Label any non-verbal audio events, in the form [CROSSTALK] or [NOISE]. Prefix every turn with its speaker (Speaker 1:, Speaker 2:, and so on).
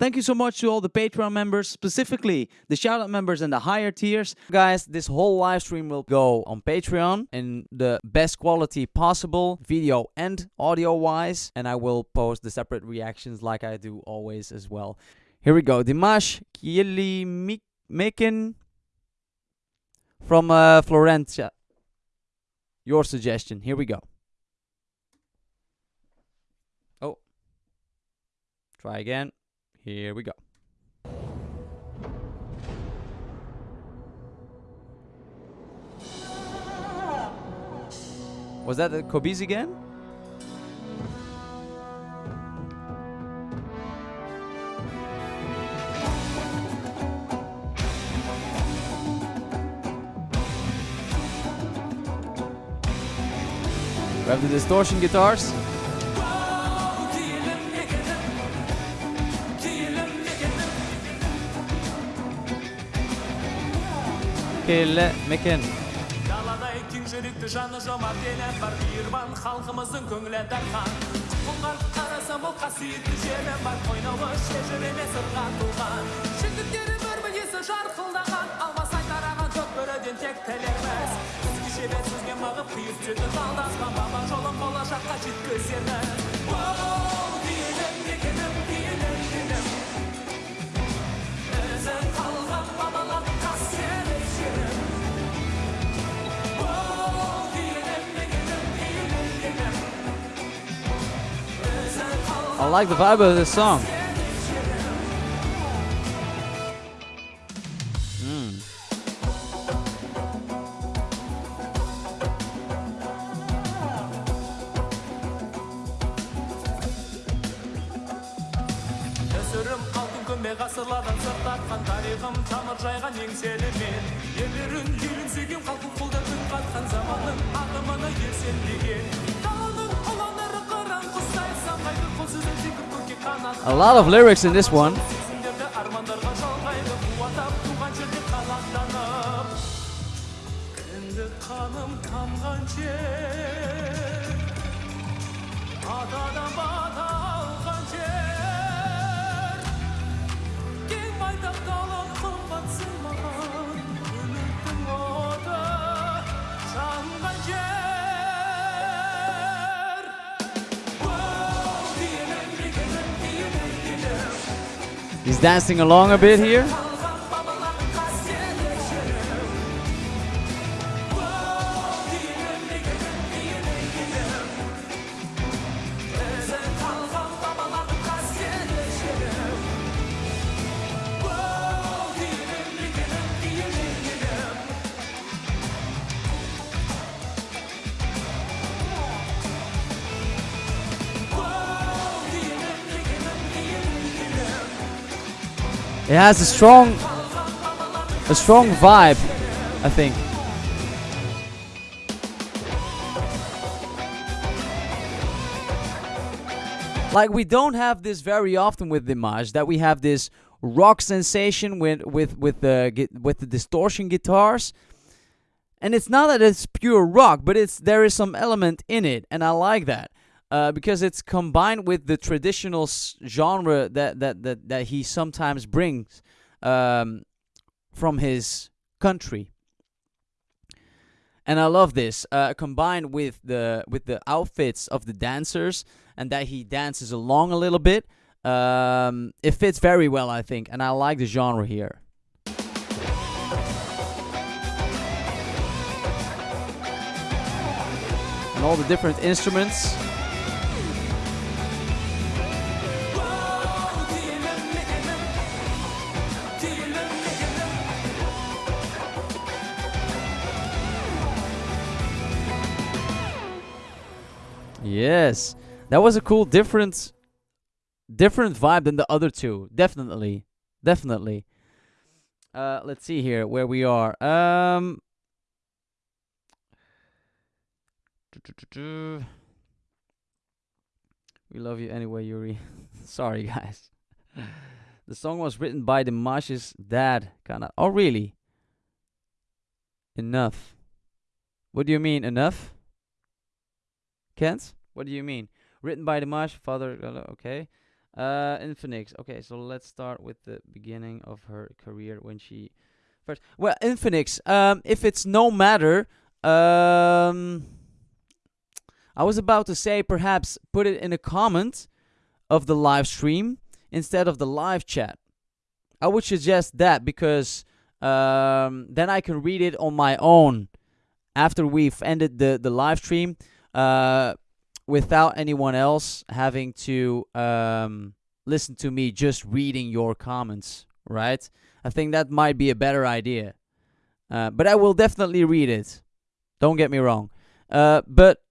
Speaker 1: Thank you so much to all the Patreon members, specifically the shoutout members and the higher tiers. Guys, this whole live stream will go on Patreon in the best quality possible, video and audio wise, and I will post the separate reactions like I do always as well. Here we go. Dimash Kielimikin from uh, Florencia. Your suggestion. Here we go. Oh. Try again. Here we go. Was that the Kobe's again? We have the distortion guitars. Kelle Mekin.
Speaker 2: даладай кең жүректі жаны жомарт елі бар мейірбан халқымыздың көңілі дархан құлқар қарасам ол қасиетті жері бар қойнауы шежіреме сырға толған жігіттері бір мінезі жарқылдаған алмасай тараған көк бөріден тек тілерміз өзгеше бет сөзге мығып қиып түсетін талдаспан баба жолын болашаққа жеткіземіз
Speaker 1: like the vibe of this song. Mm.
Speaker 2: өсірім алтын көмбе ғасырлардан сыр тартқан тарихым тамыр жайған еңселі мен ерлерін елін сүйген халқын қолдап үн қатқан заманның
Speaker 1: A lot of lyrics in this one. He's dancing along a bit here. It has a strong, a strong vibe, I think. Like we don't have this very often with Dimash that we have this rock sensation with with with the with the distortion guitars, and it's not that it's pure rock, but it's there is some element in it, and I like that uh, because it's combined with the traditional genre that that that that he sometimes brings um, from his country. And I love this uh, combined with the with the outfits of the dancers and that he dances along a little bit. Um, it fits very well, I think, and I like the genre here. And all the different instruments. Yes, that was a cool, different, different vibe than the other two. Definitely, definitely. Uh, let's see here where we are. Um, we love you anyway, Yuri. [LAUGHS] Sorry, guys. the song was written by Dimash's dad. Kinda. Oh, really? Enough. What do you mean, enough? Kent? What do you mean? Written by Dimash, father. Okay. Uh, Infinix. Okay, so let's start with the beginning of her career when she first. Well, Infinix. Um, if it's no matter, um, I was about to say perhaps put it in a comment of the live stream instead of the live chat. I would suggest that because um, then I can read it on my own after we've ended the the live stream. Uh, without anyone else having to um, listen to me just reading your comments, right? I think that might be a better idea. Uh, but I will definitely read it. Don't get me wrong. Uh, but